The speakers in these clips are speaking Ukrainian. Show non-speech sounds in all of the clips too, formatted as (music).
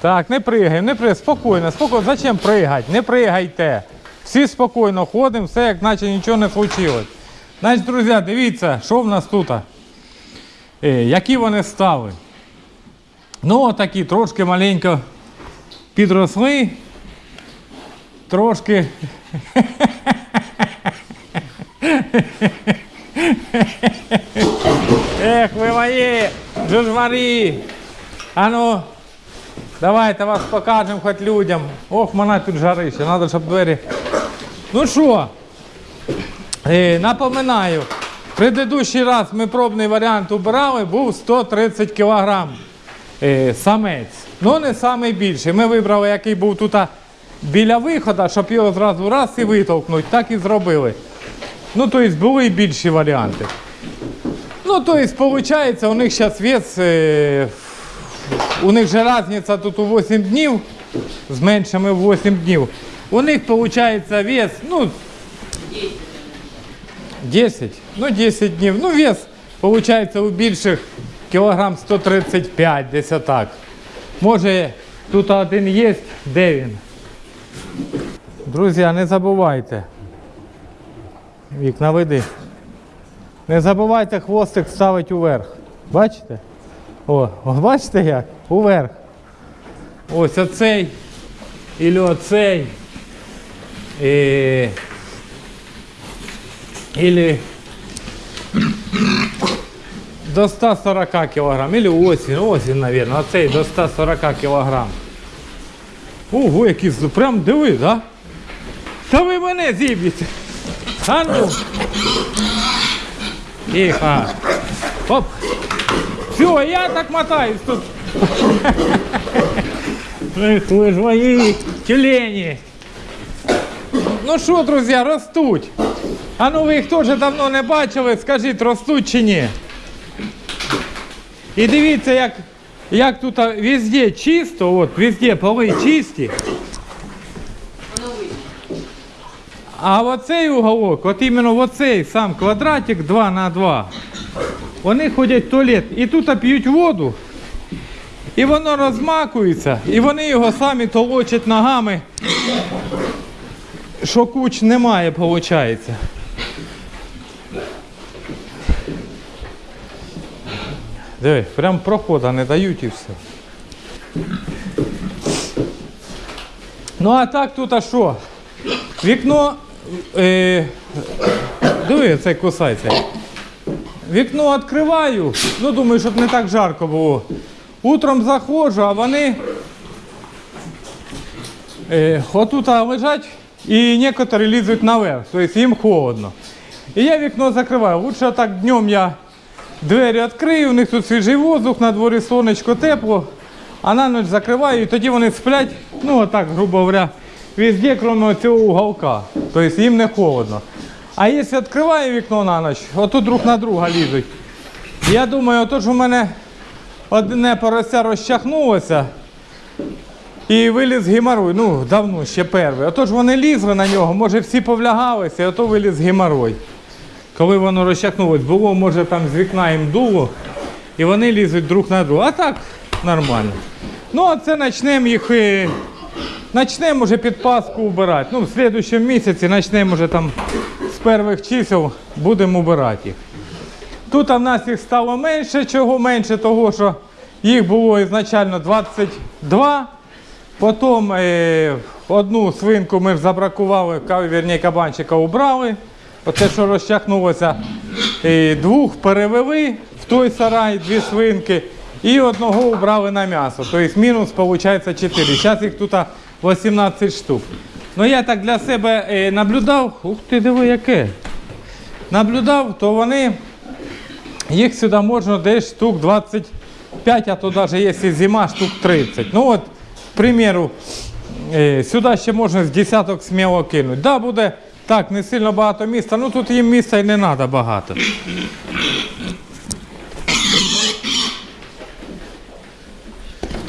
Так, не пригаємо, не пригаємо, спокійно, спокійно. Зачем пригати? Не пригайте. Всі спокійно ходимо, все як наче нічого не случилось. Значить, друзі, дивіться, що в нас тут. Е, які вони стали. Ну, отакі трошки маленько підросли. Трошки. Ех, ви мої жужварі. А ну, давайте вас покажемо хоч людям. Ох, мене тут жарище, треба, щоб двері. Ну що, е, напоминаю, предыдущий раз ми пробний варіант убирали, був 130 кг е, самець. Ну не найбільший. Ми вибрали, який був тут біля виходу, щоб його зразу раз і витолкнути. Так і зробили. Ну, тобто були і більші варіанти. Ну, то есть, получается, у них сейчас вес, у них же разница тут у 8 днів, з меншими в 8 днів. У них получается вес, ну, 10, ну 10 днів. Ну, вес, получается, у більших кілограм 135, десь отак. Може, тут один є, де він? Друзі, не забувайте. Вікна веди. Не забувайте хвостик ставити уверх. Бачите? О, бачите як? Уверх. Ось оцей. Ілі оцей. І... Ілі до 140 кг. Ілі осінь, осінь, мабуть. Оцей до 140 кг. Ого, який прям диви, да? Та ви мене зіб'єте. А ну. Тихо. Оп. Все, я так мотаюсь тут. Эх, вы ж мои тюлені. Ну що, друзі, ростуть. А ну ви їх теж давно не бачили, скажіть, ростуть чи ні. І дивіться, як, як тут везде чисто, от, везде поли чисті. А оцей уголок, от іменно оцей сам квадратик 2 на 2, вони ходять в туалет і тут п'ють воду, і воно розмакується, і вони його самі толочать ногами, що куч немає, виходить. Диви, прям прохода не дають і все. Ну а так тут а що? Вікно. Е, диви, цей кусається. Вікно відкриваю. Ну, думаю, щоб не так жарко було. Утром заходжу, а вони е, отут лежать і некоторі лізуть наверх, тобто їм холодно. І я вікно закриваю. Лучше так днем я двері відкрию, у них тут свіжий воздух, на дворі сонечко тепло, а на ніч закриваю, і тоді вони сплять, ну отак, грубо говоря, везде, крім цього уголка. Тобто їм не холодно. А якщо відкриваю вікно на ніч, отут друг на друга лізуть. Я думаю, отож у мене одне порося розчахнулося і виліз геморой. Ну, давно ще перший. Отож вони лізли на нього, може всі повлягалися, і ото виліз геморой. Коли воно розчахнулось, було, може там з вікна їм дуло, і вони лізуть друг на друга. А так нормально. Ну, а це почнемо їх. е, Начнемо вже під Пасху убирати. Ну, в слідчому місяці почнемо вже там перших чисел будемо убирати їх. Тут в нас їх стало менше, чого менше, того що їх було ізначально 22. Потім е, одну свинку ми забракували, вірні, кабанчика убрали. Оце, що розчахнулося, двох перевели в той сарай, дві свинки, і одного убрали на м'ясо. Тобто мінус виходить 4. Зараз їх тут 18 штук. Ну я так для себе е, наблюдав. Ух ти, диви, яке. Наблюдав, то вони їх сюди можна десь штук 25, а то навіть якщо зима, штук 30. Ну от, к примеру, е, сюди ще можна з десяток сміло кинути. Да, буде так, не сильно багато міста, ну тут їм міста і не треба багато.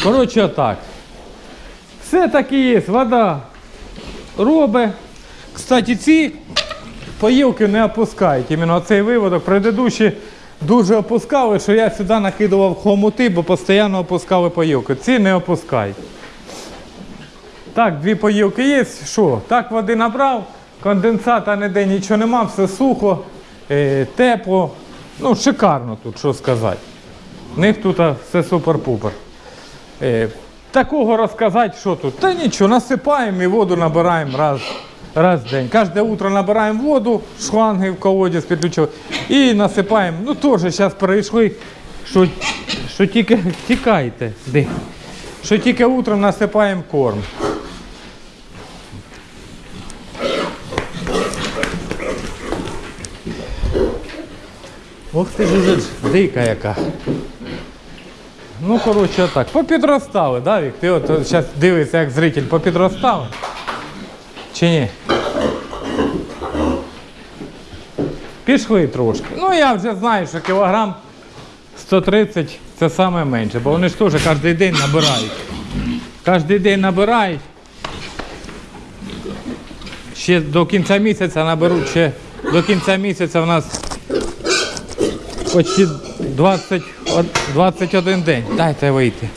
Коротше, так. Все таки є, вода робить. Кстати, ці поїлки не опускають. Іменно цей виводок. Предыдущі дуже опускали, що я сюди накидував хомути, бо постійно опускали поїлки. Ці не опускають. Так, дві поїлки є. Що? Так води набрав, конденсата ніде нічого нема, все сухо, е, тепло. Ну, шикарно тут, що сказати. У них тут все супер-пупер. Такого розказати, що тут? Та нічого, насипаємо і воду набираємо раз, раз в день. Кожне утро набираємо воду, шланги в колодязь підключили і насипаємо. Ну теж зараз перейшли, що, що тільки тікайте. Що тільки утром насипаємо корм. Ох ти ж уже дика яка. Ну, коротше, так. Попідростали, да, Вік? Ти от зараз дивишся, як зритель попідростали? Чи ні? Пішли трошки. Ну, я вже знаю, що кілограм 130 це саме менше, бо вони ж теж кожен день набирають. Кожен день набирають. Ще до кінця місяця наберуть ще до кінця місяця в нас почти 20, 21 день. Дайте вийти.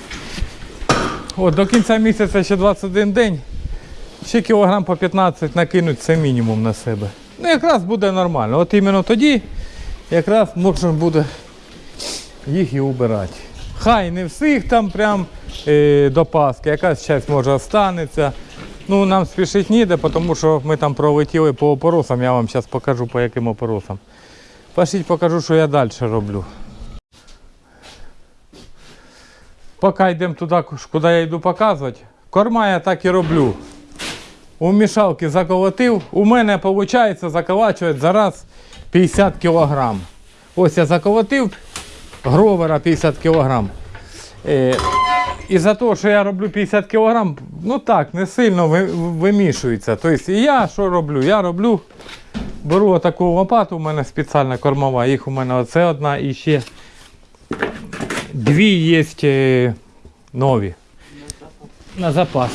От, до кінця місяця ще 21 день. Ще кілограм по 15 накинуть це мінімум на себе. Ну якраз буде нормально. От іменно тоді якраз можна буде їх і убирати. Хай не всіх там прям е, до Пасхи, якась часть може останеться. Ну, нам спішити ніде, тому що ми там пролетіли по опоросам, я вам зараз покажу по яким опоросам. Пошліть покажу, що я далі роблю. Поки йдемо туди, куди я йду показувати, корма я так і роблю. У мішалки заколотив, у мене виходить заколачувати зараз 50 кг. Ось я заколотив гровера 50 кг. Е, і за те, що я роблю 50 кг, ну так, не сильно вимішується. Тобто, я що роблю? Я роблю, беру отаку лопату, у мене спеціальна кормова, їх у мене оце одна і ще дві є е, нові. На запас.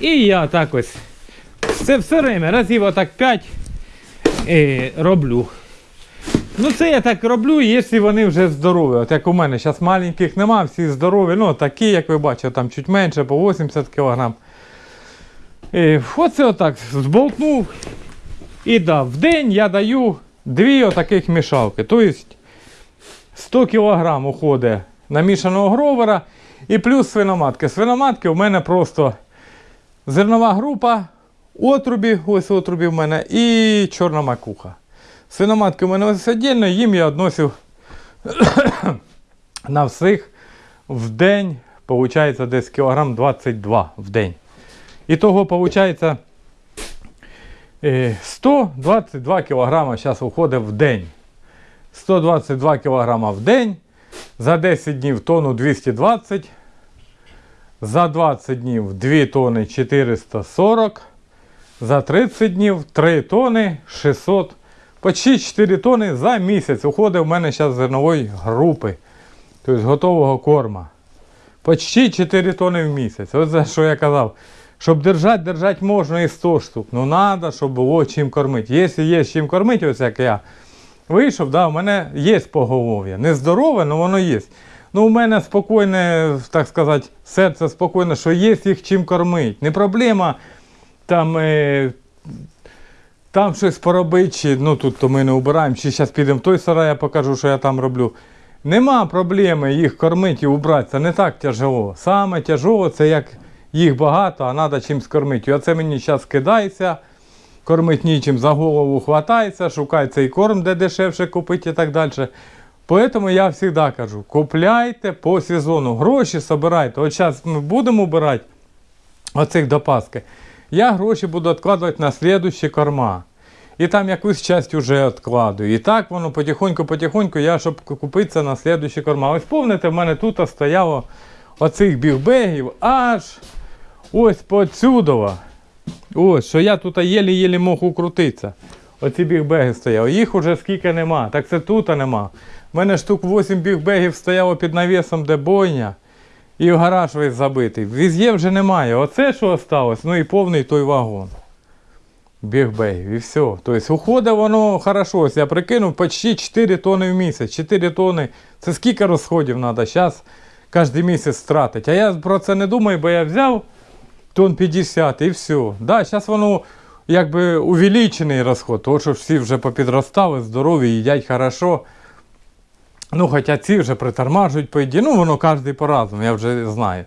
І я так ось. Це все время, разів отак 5 е, роблю. Ну це я так роблю, якщо вони вже здорові. От як у мене, зараз маленьких нема, всі здорові, ну такі, як ви бачите, там чуть менше, по 80 кг. Е, оце отак зболтнув. І да, в день я даю дві отаких мішалки. Тобто 100 кг уходить намішаного гровера і плюс свиноматки. Свиноматки у мене просто зернова група, отрубі, ось отрубі в мене, і чорна макуха. Свиноматки у мене ось віддільно, їм я відносив (coughs) на всіх в день, виходить, десь кілограм 22 в день. І виходить е, 122 кілограма зараз уходить в день. 122 кілограма в день. За 10 днів тонну 220. За 20 днів 2 тони 440. За 30 днів 3 тони 600. Почти 4 тони за місяць уходить в мене зараз зернової групи. Тобто готового корма. Почти 4 тони в місяць. Ось за що я казав. Щоб держати, держати можна і 100 штук. Ну треба, щоб було чим кормити. Якщо є чим кормити, ось як я вийшов, да, у мене є поголов'я. Не здорове, але воно є. Ну, у мене спокійне, так сказати, серце спокійне, що є їх чим кормити. Не проблема там, е, там щось поробити, чи ну тут то ми не убираємо, чи зараз підемо в той сарай, я покажу, що я там роблю. Нема проблеми їх кормити і убрати. Це не так тяжело. Саме тяжело це як їх багато, а треба чимось кормити. Оце мені зараз кидається, кормить нічим, за голову хватається, шукає цей корм, де дешевше купити і так далі. Поэтому я завжди кажу, купляйте по сезону, гроші збирайте. От зараз ми будемо убирати оцих до Пасхи. Я гроші буду відкладувати на слідущі корма. І там якусь часть вже відкладую. І так воно потихоньку-потихоньку, я щоб купити це на слідущі корма. Ось помните, в мене тут стояло оцих бігбегів аж ось поцюдова. Ось, що я тут єлі-єлі мог укрутитися. Оці бігбеги стояли. Їх уже скільки нема. Так це тут нема. У мене штук 8 бігбегів стояло під навісом, де бойня. І в гараж весь забитий. Віз'є вже немає. Оце що осталось, ну і повний той вагон. Бігбегів і все. Тобто уходить воно хорошо. Я прикинув почти 4 тони в місяць. 4 тони. Це скільки розходів треба? Зараз кожен місяць тратить. А я про це не думаю, бо я взяв тон 50 і все. Да, зараз воно якби увеличений розход, тому що всі вже попідростали, здорові, їдять хорошо. Ну, хоча ці вже притормажують по. Ну, воно кожен по-разному, я вже знаю.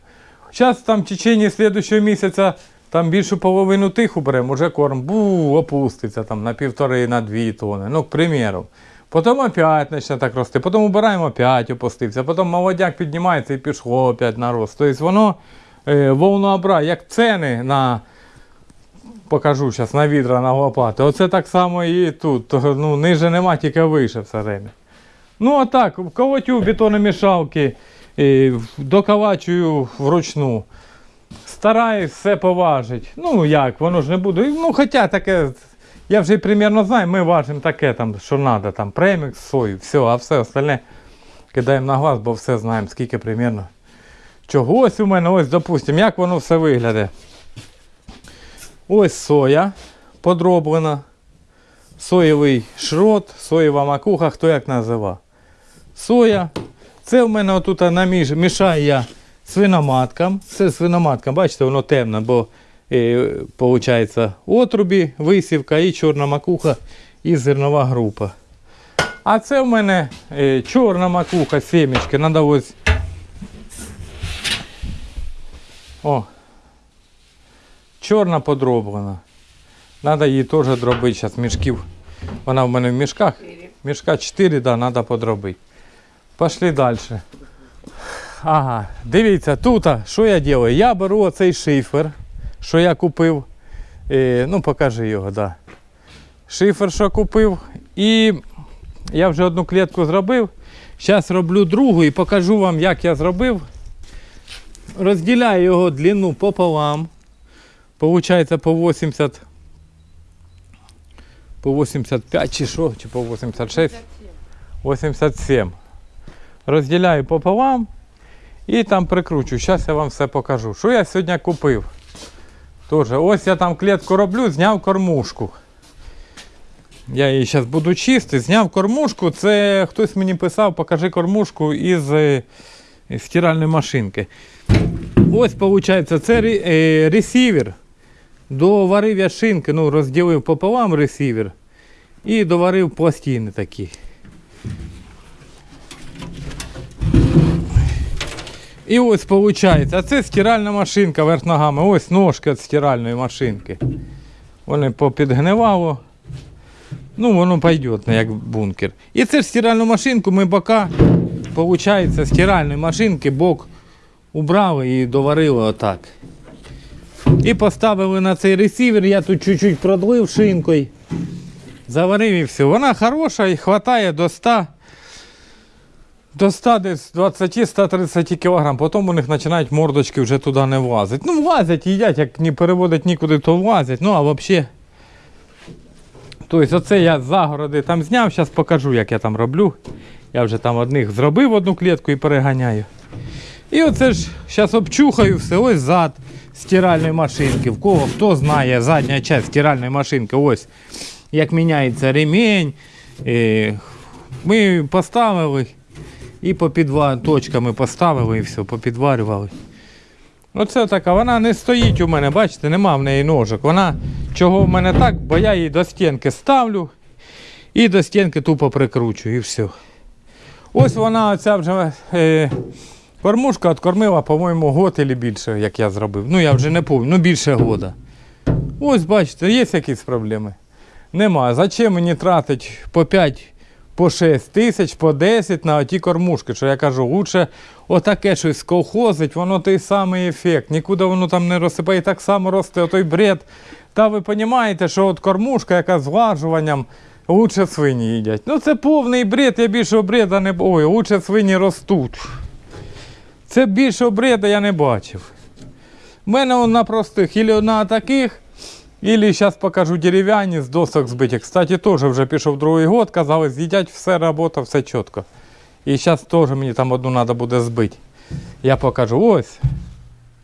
Зараз там в течение слідчого місяця там більшу половину тих уберемо, уже корм бу, опуститься там на півтори, на дві тони. Ну, к примеру. Потім опять почне так рости, потім убираємо, опять опустився, потім молодняк піднімається і пішло опять на рост. Тобто воно е, волнообразно, як ціни на, покажу зараз, на відра, на лопати. Оце так само і тут. Ну, ниже нема, тільки вище все время. Ну, а так, колотю бетономішалки, доколачую вручну. Стараюсь все поважити. Ну як, воно ж не буде. Ну, хоча таке, я вже примерно знаю, ми важимо таке, там, що треба, там премікс, сою, все, а все остальне кидаємо на глаз, бо все знаємо, скільки примерно. Чого ось у мене, ось, допустимо, як воно все виглядає. Ось соя подроблена. Соєвий шрот, соєва макуха, хто як називав. Соя. Це в мене отут наміж, мішаю я свиноматкам. Це свиноматкам, бачите, воно темне, бо е, отрубі, висівка і чорна макуха і зернова група. А це в мене е, чорна макуха, сімечки. Ось. О. Чорна подроблена. Надо її теж дробити зараз мішків. Вона в мене в мішках. Мішка 4, да, треба подробити. Пошли далі. Ага, дивіться, тут, що я роблю? Я беру оцей шифер, що я купив. Е, ну, покажи його, да. Шифер, що купив. І я вже одну клітку зробив. Зараз роблю другу і покажу вам, як я зробив. Розділяю його длину пополам. Получається по 80. По 85 чи що, чи по 86. 87. Розділяю пополам і там прикручу. Зараз я вам все покажу. Що я сьогодні купив? Тоже, ось я там клітку роблю, зняв кормушку. Я її зараз буду чистити. Зняв кормушку. Це хтось мені писав, покажи кормушку із е, стиральної машинки. Ось, виходить, це е, ресівер. Доварив я шинки, ну, розділив пополам ресівер і доварив пластини такі. І ось виходить, а це стиральна машинка верх ногами. Ось ножки від стиральної машинки. Вони попідгнивало. Ну, воно пойде, як бункер. І це ж стиральну машинку ми бока, виходить, стиральної машинки бок убрали і доварили отак. І поставили на цей ресівер, я тут чуть-чуть продлив шинкою. Заварив і все. Вона хороша і вистачає до 100 до 100 десь 20-130 кг. Потім у них починають мордочки вже туди не влазити. Ну, влазять, їдять, як не переводять нікуди, то влазять. Ну, а взагалі. Тобто, оце я з загороди там зняв, зараз покажу, як я там роблю. Я вже там одних зробив одну клітку і переганяю. І оце ж зараз обчухаю все, ось зад стиральної машинки. В кого хто знає, задня частина стиральної машинки, ось як міняється ремінь. Е, Ми поставили і по підва... точками поставили і все, попідварювали. Оце така, вона не стоїть у мене, бачите, нема в неї ножок. Вона чого в мене так, бо я її до стінки ставлю і до стінки тупо прикручую і все. Ось вона оця вже е, кормушка откормила, по-моєму, год і більше, як я зробив. Ну я вже не пам'ятаю, ну більше года. Ось бачите, є якісь проблеми. Нема. Зачем мені тратить по 5, по 6 тисяч, по 10 на оті кормушки, що я кажу, лучше отаке щось колхозить, воно той самий ефект, нікуди воно там не розсипає, так само росте отой бред. Та ви розумієте, що от кормушка, яка з лучше свині їдять. Ну це повний бред, я більшого бреда не Ой, лучше свині ростуть. Це більшого бреда я не бачив. У мене он на простих, ілі на таких, Или зараз покажу дерев'яні з досок збиті. Кстати, теж вже пішов другий год, казали, з'їдять все робота, все чітко. І зараз теж мені там одну треба буде збити. Я покажу ось.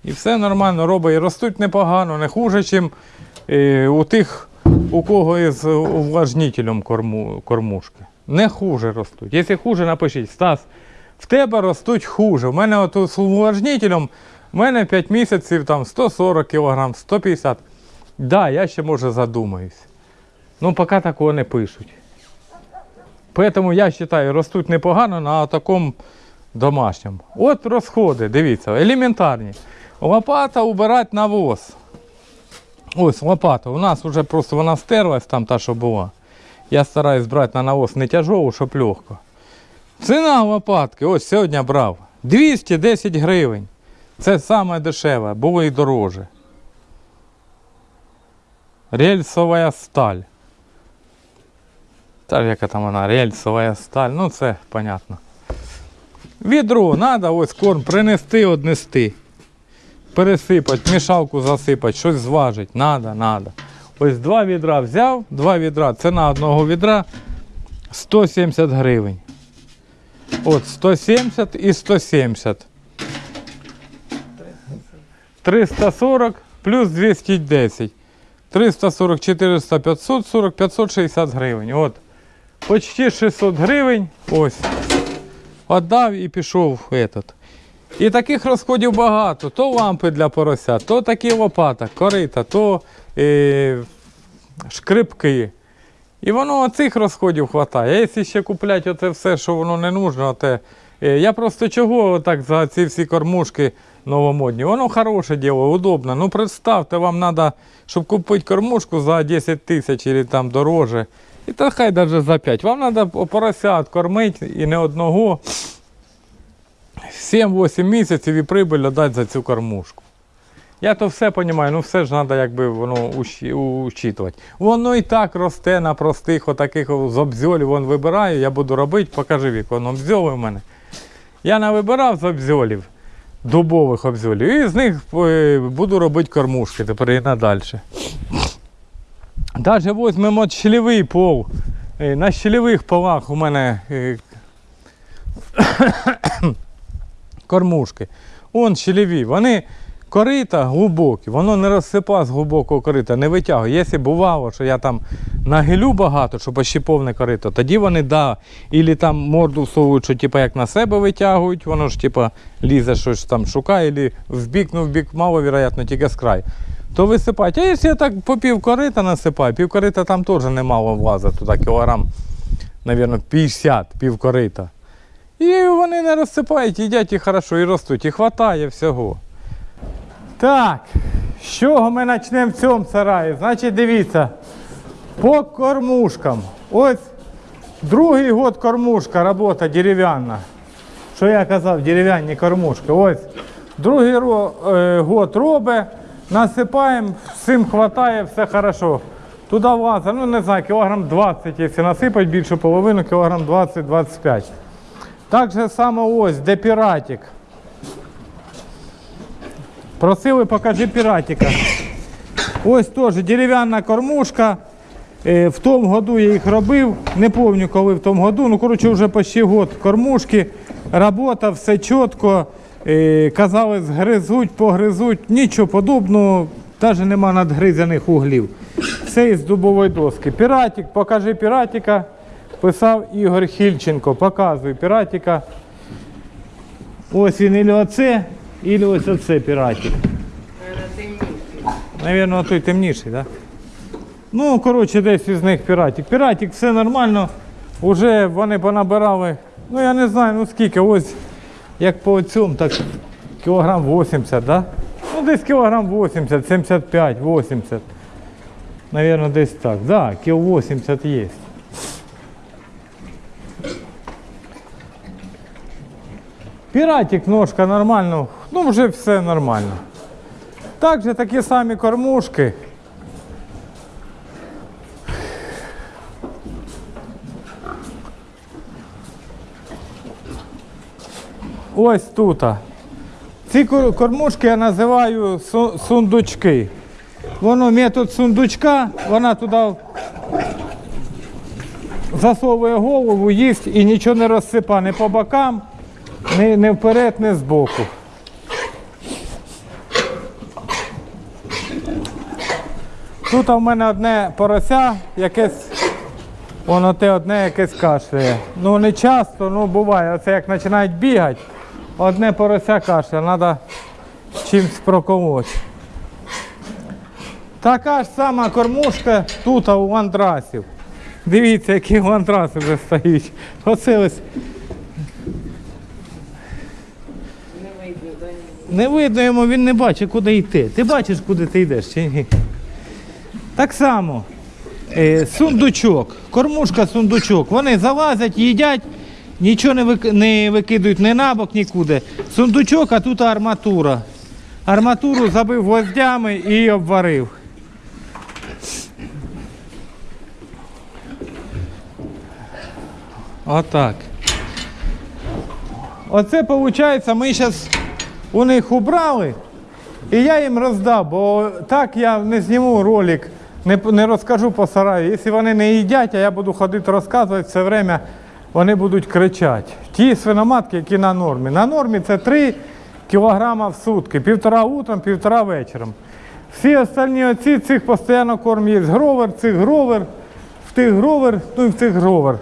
І все нормально робить. І ростуть непогано, не хуже, ніж е, у тих, у кого із увлажнителем корму, кормушки. Не хуже ростуть. Якщо хуже, напишіть, Стас, в тебе ростуть хуже. У мене от з увлажнителем, у мене 5 місяців там 140 кг, 150 Да, я ще може задумаюсь. Ну, поки такого не пишуть. Поэтому я вважаю, ростуть непогано на такому домашньому. От розходи, дивіться, елементарні. Лопата убирати навоз. Ось лопата. У нас вже просто вона стерлась там та, що була. Я стараюсь брати на навоз не тяжову, щоб легко. Ціна лопатки, ось сьогодні брав. 210 гривень. Це саме дешеве, було і дороже. Рельсова сталь. Та яка там вона, рельсова сталь, ну це понятно. Відро треба ось корм принести, однести. Пересипати, мішалку засипати, щось зважити. Надо, надо. Ось два відра взяв, два відра. Ціна одного відра 170 гривень. От 170 і 170. 340 плюс 210. 340, 400, 540, 560 гривень. От. Почти 600 гривень. Ось. Отдав і пішов этот. І таких розходів багато. То лампи для порося, то такі лопата, корита, то е, шкрипки. І воно цих розходів вистачає. Якщо ще купляти оце все, що воно не нужно, те, е, я просто чого так за ці всі кормушки новомодні. Воно хороше діло, удобно. Ну представте, вам треба, щоб купити кормушку за 10 тисяч або там дороже. І та хай навіть за 5. Вам треба поросят кормити і не одного. 7-8 місяців і прибиль дати за цю кормушку. Я то все розумію, ну все ж треба якби воно учитувати. Воно і так росте на простих, отаких з обзьолів вон вибираю, я буду робити, покажи вік, воно обзьоли в мене. Я навибирав з обзьолів, дубових обзьолів, і з них е, буду робити кормушки тепер і надальше. Даже візьмемо щелевий пол. Е, На щелевих полах у мене е, кормушки. Он щелеві. Вони корита глибокі, воно не розсипа з глибокого корита, не витягує. Якщо бувало, що я там нагилю багато, щоб почти повне корито, тоді вони да, ілі там морду всовують, що типу, як на себе витягують, воно ж типу, лізе щось там шукає, ілі в бік, ну в бік мало, вероятно, тільки з краю. То висипають. А якщо я так по пів корита насипаю, пів корита там теж немало влазить, туди кілограм, мабуть, 50 пів корита. І вони не розсипають, їдять і хорошо, і ростуть, і хватає всього. Так, з чого ми почнемо в цьому сараї? Значить, дивіться, по кормушкам. Ось другий год кормушка, робота дерев'яна. Що я казав, дерев'яні кормушки. Ось другий ро- е, год робить, насипаємо, всім хватає, все хорошо. Туди влазить, ну не знаю, кілограм 20, якщо насипати більшу половину, кілограм 20-25. Так же само ось, де піратик. Просили, покажи піратика. Ось теж дерев'яна кормушка. Е, В тому году я їх робив. Не пам'ятаю, коли в тому году. Ну, коротше, вже почти год кормушки. Робота, все чітко. Е, Казали, згризуть, погризуть. Нічого подобного, навіть нема надгризаних углів. Все із дубової доски. Піратик, покажи піратика. Писав Ігор Хільченко. Показуй піратика. Ось він ілі оце, ілі ось оце піратик. Навірно, той темніший, так? Ну, коротше, десь із них піратик. Піратик, все нормально. Уже вони понабирали. Ну я не знаю, ну скільки, ось як по цьому, так кілограм 80, да? Ну десь кілограм 80, 75, 80. Навірно, десь так. Да, кіл 80 є. Піратик, ножка нормально, ну вже все нормально. Також такі самі кормушки. Ось тут. Ці кормушки я називаю сундучки. Воно метод сундучка, вона туди засовує голову, їсть і нічого не розсипа ні по бокам, ні, ні вперед, ні збоку. Тут у мене одне порося, якесь Воно те одне якесь кашляє. Ну не часто, ну буває. Оце як починають бігати, одне порося кашляє, треба чимось проколоти. Така ж сама кормушка тут у андрасів. Дивіться, які у вже стоять. Оце ось. Не видно йому, він не бачить, куди йти. Ти бачиш, куди ти йдеш чи ні? Так само. Е, сундучок, кормушка, сундучок. Вони залазять, їдять, нічого не, вик... не викидують ні на бок, нікуди. Сундучок, а тут арматура. Арматуру забив гвоздями і обварив. Отак. Оце виходить, ми зараз у них убрали, і я їм роздав, бо так я не зніму ролик, не, розкажу по сараю. Якщо вони не їдять, а я буду ходити розказувати все время, вони будуть кричати. Ті свиноматки, які на нормі. На нормі це 3 кг в сутки, півтора утром, півтора вечором. Всі остальні оці цих постійно корм. Гровер, цих гровер, в тих гровер, ну і в цих гровер.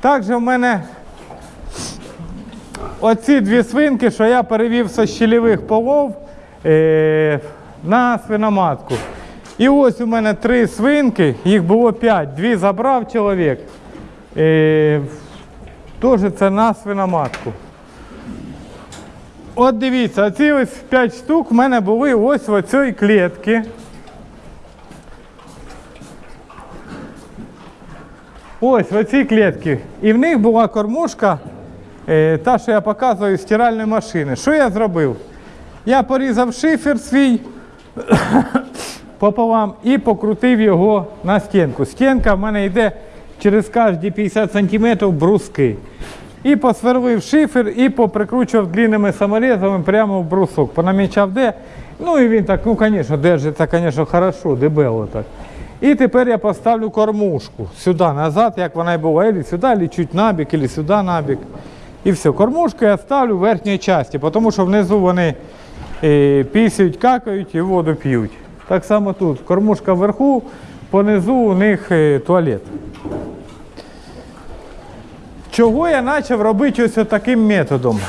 Також в мене оці дві свинки, що я перевів зі щелевих полов е, на свиноматку. І ось у мене три свинки, їх було п'ять, дві забрав чоловік. Е, Теж це на свиноматку. От дивіться, оці ось 5 штук в мене були ось в цій клітці. Ось в цій клітці. І в них була кормушка, та, що я показую з стиральної машини. Що я зробив? Я порізав шифер свій (coughs) пополам і покрутив його на стінку. Стінка в мене йде через кожні 50 см бруски. І посверлив шифер і поприкручував длинними саморезами прямо в брусок. Понамічав де. Ну і він так, ну звісно, держиться, звісно, хорошо, дебело так. І тепер я поставлю кормушку сюди назад, як вона і була, або сюди, або чуть набік, або сюди набік. І все. Кормушку я ставлю в верхній часті, тому що внизу вони е, какають і воду п'ють. Так само тут. Кормушка вверху, понизу у них е, туалет. Чого я почав робити ось таким методом?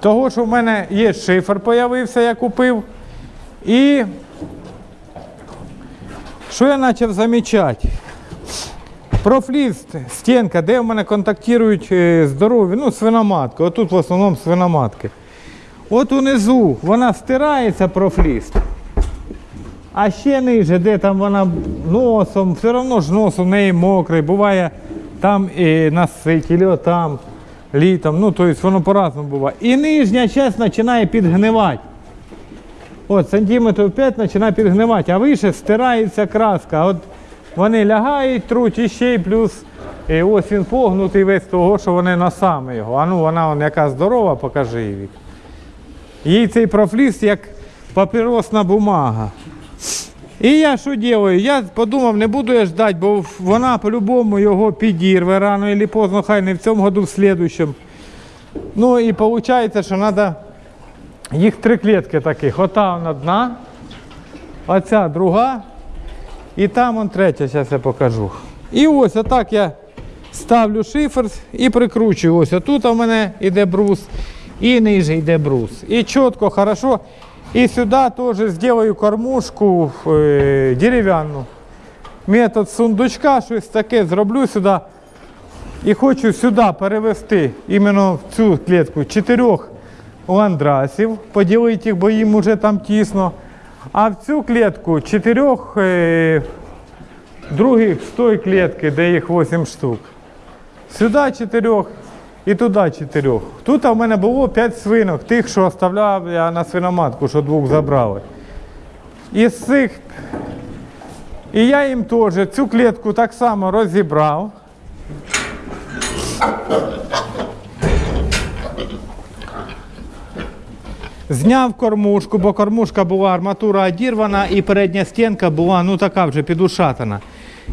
Того, що в мене є шифер, появився, я купив. І що я почав замічати? Профліст, стінка, де в мене контактують е, здорові, ну, свиноматки. Отут в основному свиноматки. От унизу вона стирається профліст. А ще ниже, де там вона носом, все одно ж нос у неї мокрий, буває там і насить, або там літом. Ну, тобто воно по-разному буває. І нижня частина починає підгнивати. От сантиметрів 5 починає підгнивати, а вище стирається краска. От вони лягають, труть і ще й плюс і ось він погнутий весь того, що вони носами його. А ну вона вон, яка здорова, покажи її. Їй цей профліс як папіросна бумага. І я що роблю? Я подумав, не буду я ждати, бо вона по-любому його підірве рано або поздно, хай не в цьому году, в слідущому. Ну і виходить, що треба їх три клітки таких. Ота одна, оця друга, і там он третя, зараз я покажу. І ось отак я ставлю шифер і прикручую. Ось отут у мене йде брус, і ниже йде брус. І чітко, хорошо. І сюди теж зроблю кормушку е, дерев'яну. Метод сундучка, щось таке зроблю сюди. І хочу сюди перевести іменно в цю клітку чотирьох ландрасів, поділити їх, бо їм вже там тісно. А в цю клітку чотирьох е, других з тої клітки, де їх 8 штук. Сюди чотирьох і туди чотирьох. Тут у мене було 5 свинок, тих, що оставляв я на свиноматку, що двох забрали. Із цих. І я їм теж цю клітку так само розібрав. Зняв кормушку, бо кормушка була арматура одірвана і передня стінка була ну така вже підушатана.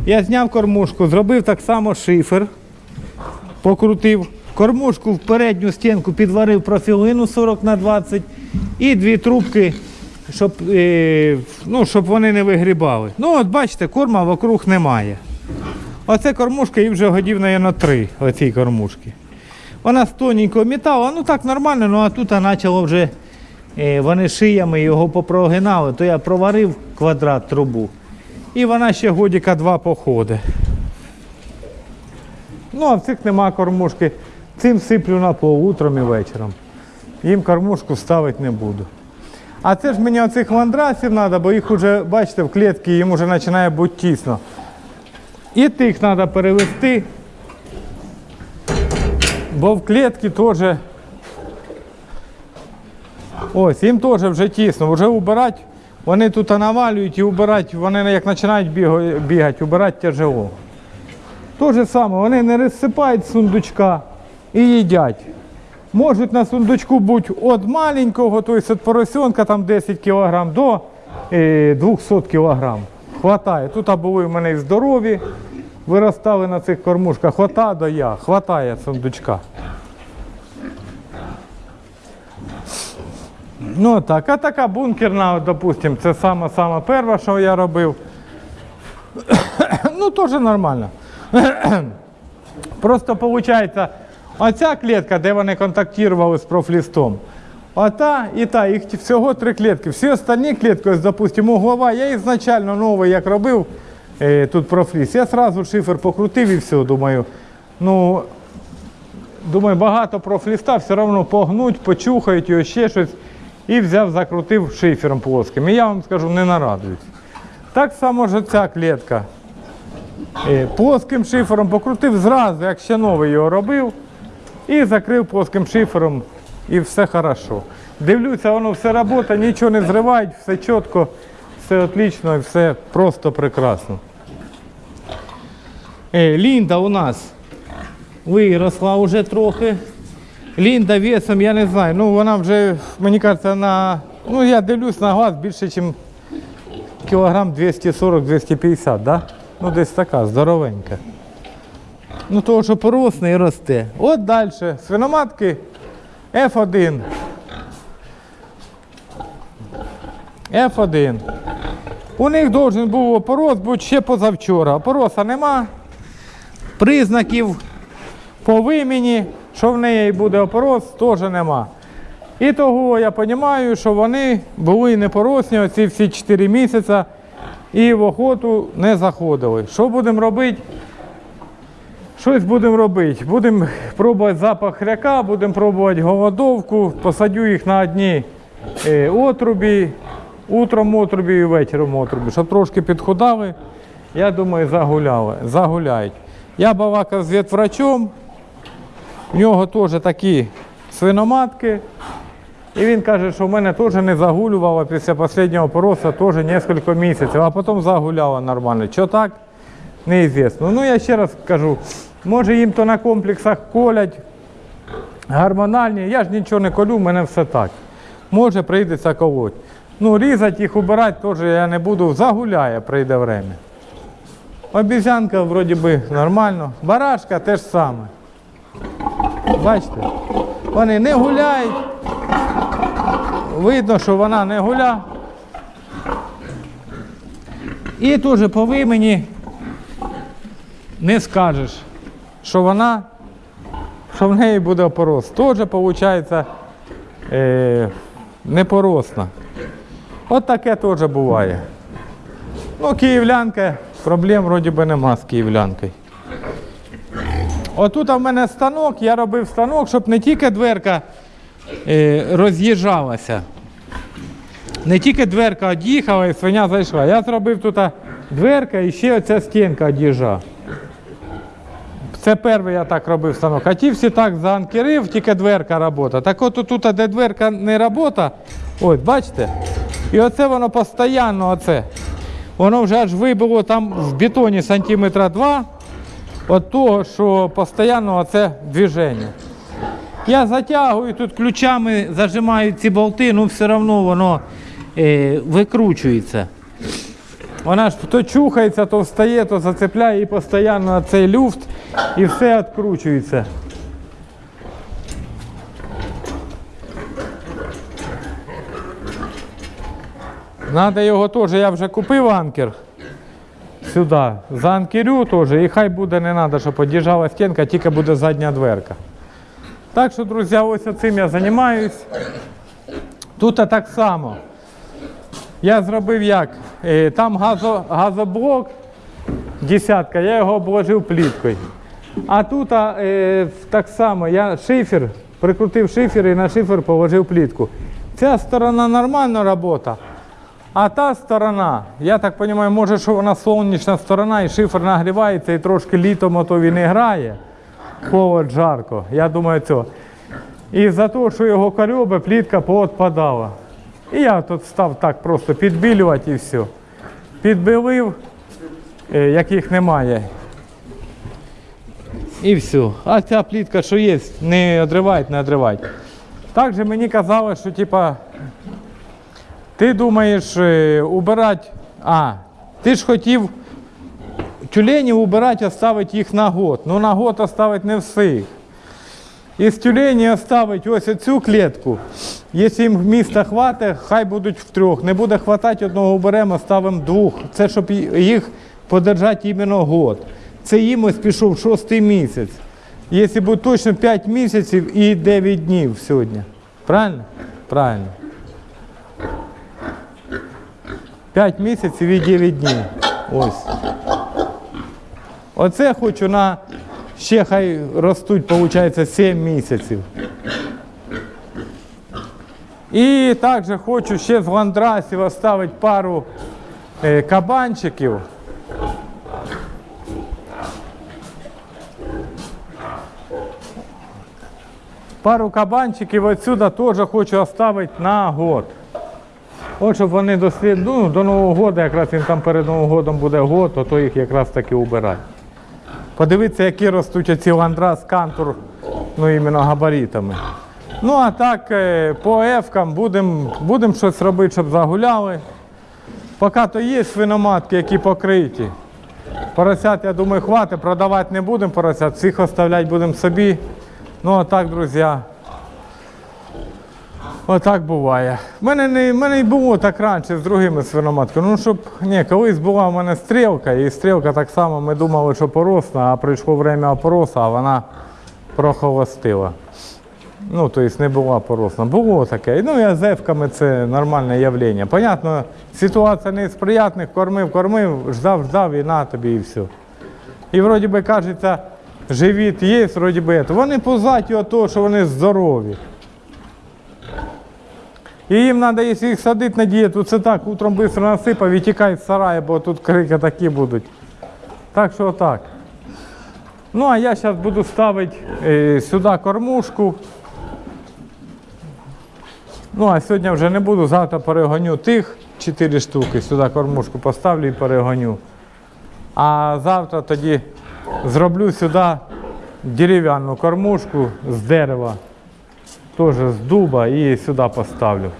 Я зняв кормушку, зробив так само шифер, покрутив. Кормушку в передню стінку підварив профілину 40 на 20 і дві трубки, щоб, е, ну, щоб вони не вигрібали. Ну, от бачите, корма вокруг немає. Оце кормушка і вже годів, мабуть, три оцій кормушки. Вона з тоненького металу, ну так нормально, ну а тут почало вже вони шиями його попрогинали, то я проварив квадрат трубу. І вона ще годіка два походи. Ну, а в цих нема кормушки. Цим сиплю на утром і вечором. Їм кормушку ставити не буду. А це ж мені оцих мандрасів треба, бо їх вже, бачите, в клітці їм вже починає бути тісно. І тих треба перевести, бо в клітці теж. Ось, їм теж вже тісно, вже убирати, вони тут навалюють і убирати, вони як починають бігати, убирати тяжело. То же саме, вони не розсипають сундучка і їдять. Можуть на сундучку бути від маленького, тобто від поросенка там 10 кг до е, 200 кг. Хватає. Тут були в мене здорові, виростали на цих кормушках. Хвата до я, хватає сундучка. Ну так, а така бункерна, от, допустим, це саме саме перше, що я робив. ну, теж нормально. Просто виходить, оця клітка, де вони контактували з профлістом, ота і та, їх всього три клітки. Всі останні клітки, ось, допустимо, углова, я ізначально новий, як робив е, тут профліс, я одразу шифер покрутив і все, думаю. Ну, думаю, багато профліста все одно погнуть, почухають його ще щось. І взяв, закрутив шифером плоским. І я вам скажу, не нарадуюсь. Так само ж ця клітка. Плоским шифером покрутив зразу, як ще новий його робив, і закрив плоским шифером, і все хорошо. Дивлюся, воно все працює, нічого не зривають, все чітко, все отлично і все просто прекрасно. Е, Лінда у нас виросла вже трохи. Лінда весом, я не знаю, ну вона вже, мені кажеться, на. Ну я дивлюсь на глаз більше, ніж кілограм 240-250, да? Ну, десь така, здоровенька. Ну, того, що поросне і росте. От далі. Свиноматки F1. F1. У них должен був опорос бути ще позавчора. Опороса нема. Признаків по вимені, що в неї буде опорос, теж нема. І того я розумію, що вони були непоросні оці всі 4 місяці і в охоту не заходили. Що будемо робити? Щось будемо робити. Будемо пробувати запах хряка, будемо пробувати голодовку, посадю їх на одні е, отрубі, утром отрубі і вечором отрубі, щоб трошки підходали. Я думаю, загуляли, загуляють. Я балакав з ветврачом, в нього теж такі свиноматки. І він каже, що в мене теж не загулювало після останнього пороса теж кілька місяців, а потім загуляло нормально. Що так? Неізвісно. Ну я ще раз кажу, може їм то на комплексах колять гормональні, я ж нічого не колю, в мене все так. Може прийдеться колоть. Ну, різати їх, убирати теж я не буду, загуляє, прийде время. Обізянка вроді би нормально. Барашка теж саме. Бачите? Вони не гуляють. Видно, що вона не гуля. І теж по вимені не скажеш, що вона, що в неї буде опорос. Теж виходить е, непоросна. От таке теж буває. Ну, київлянка, проблем вроді би нема з київлянкою. Отут в мене станок, я робив станок, щоб не тільки дверка е, роз'їжджалася. Не тільки дверка від'їхала і свиня зайшла. Я зробив тут дверка і ще оця стінка від'їжджа. Це перший я так робив станок. А ті всі так заанкерив, тільки дверка робота. Так от тут, де дверка не робота, ось бачите? І оце воно постійно, оце. Воно вже аж вибило там в бетоні сантиметра два від того, що постійно оце движення. Я затягую тут ключами, зажимаю ці болти, ну все одно воно е, викручується. Вона ж то чухається, то встає, то зацепляє і постійно цей люфт і все відкручується. Надо його теж, я вже купив анкер. Сюди заанкерю теж, і хай буде не треба, щоб під'їжджала стінка, тільки буде задня дверка. Так що, друзі, ось цим я займаюсь. Тут так само. Я зробив як? Е, Там газо, газоблок, десятка, я його обложив пліткою. А тут е, так само я шифер, прикрутив шифер і на шифер положив плітку. Ця сторона нормальна робота, а та сторона, я так розумію, може, що вона сонячна сторона і шифер нагрівається і трошки літом ото він і грає. Холод жарко. Я думаю, це. І за те, що його корьоби, плітка поотпадала. І я тут став так просто підбілювати і все. Підбілив, е, яких немає. І все. А ця плітка, що є, не одривають, не одривають. Також мені казали, що типа, ти думаєш е, убирати. А, ти ж хотів тюленів убирати, оставити їх на год. Ну на год оставити не всіх. Із тюлені оставити ось цю клітку. Якщо їм міста хватить, хай будуть втрьох. Не буде хватати, одного беремо, ставимо двох. Це щоб їх подержати іменно год. Це їм ось пішов шостий місяць. Якщо буде точно 5 місяців і 9 днів сьогодні. Правильно? Правильно. 5 місяців і 9 днів. Ось. Оце хочу на ще хай ростуть, виходить, 7 місяців. І також хочу ще з ландрасів оставити пару е, кабанчиків. Пару кабанчиків отсюда теж хочу оставити на год. От щоб вони до, ну, до Нового року, якраз він там перед Новим годом буде год, то, то їх якраз таки убирати. Подивіться, які ростуть оці ландрас кантур, ну іменно габаритами. Ну а так е, по ефкам будемо будем щось робити, щоб загуляли. Поки то є свиноматки, які покриті. Поросят, я думаю, хватить, продавати не будемо поросят, всіх оставляти будемо собі. Ну а так, друзі. Отак буває. У мене не, мене й було так раніше з другими свиноматками. Ну, щоб, ні, колись була в мене стрілка, і стрілка так само ми думали, що поросна, а прийшло время опороса, а вона прохолостила. Ну, тобто не була поросна. Було таке. Ну, і з це нормальне явлення. Понятно, ситуація не з приятних, кормив, кормив, ждав, ждав і на тобі і все. І вроді би кажеться, живіт є, вроді би. Вони позаті того, що вони здорові. І їм треба, якщо їх садити на дієту, це так, утром швидко насипав і тікай з сараю, бо тут крики такі будуть. Так що отак. Ну, а я зараз буду ставити е, сюди кормушку. Ну, а сьогодні вже не буду, завтра перегоню тих 4 штуки, сюди кормушку поставлю і перегоню. А завтра тоді зроблю сюди дерев'яну кормушку з дерева теж з дуба і сюди поставлю.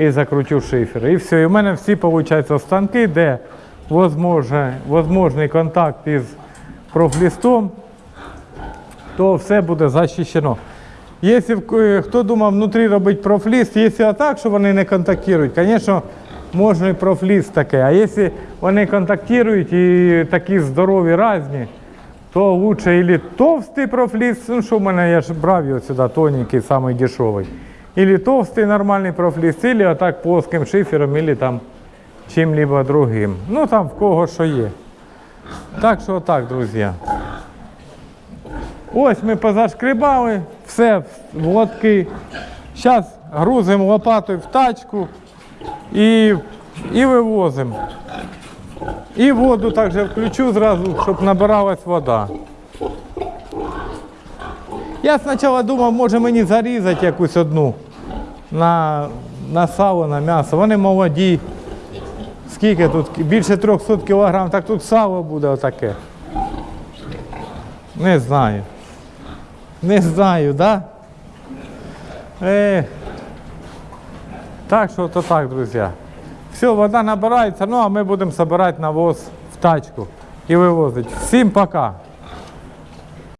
І закручу шифер. І все. І в мене всі виходить, станки, де возможний контакт із профлістом, то все буде захищено. Якщо е, хто думав внутрі робити профліст, якщо так, що вони не контактують, звісно, можна і профліст таке. А якщо вони контактують і такі здорові різні, то лучше или товстий профліст, ну що в мене, я ж брав його сюди, тоненький, самий дешевий. Или товстий нормальний профліст, или отак плоским шифером, или там чим-либо другим. Ну там в кого що є. Так що отак, друзі. Ось ми позашкрібали, все в лотки. Зараз грузимо лопатою в тачку і, і вивозимо. І воду також включу зразу, щоб набиралась вода. Я спочатку думав, може мені зарізати якусь одну на, на сало, на м'ясо. Вони молоді. Скільки тут? Більше 300 кг, так тут сало буде отаке. Не знаю. Не знаю, да? Е, так що то так, друзі. Все, вода набирається, ну а ми будемо збирати навоз в тачку і вивозити. Всім пока.